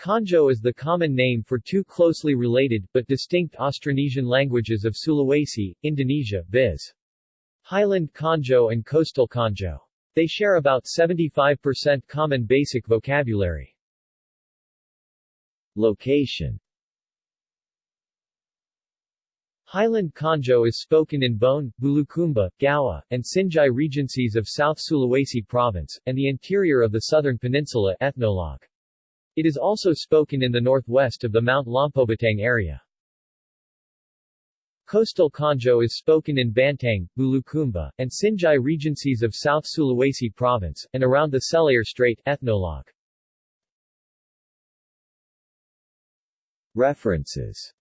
Konjo is the common name for two closely related, but distinct Austronesian languages of Sulawesi, Indonesia, viz. Highland Konjo and Coastal Konjo. They share about 75% common basic vocabulary. Location Highland Konjo is spoken in Bone, Bulukumba, Gowa, and Sinjai regencies of South Sulawesi province, and the interior of the southern peninsula ethnologue. It is also spoken in the northwest of the Mount Lompobattang area. Coastal Konjo is spoken in Bantaeng, Bulukumba, and Sinjai regencies of South Sulawesi province, and around the Selayar Strait ethnologue. References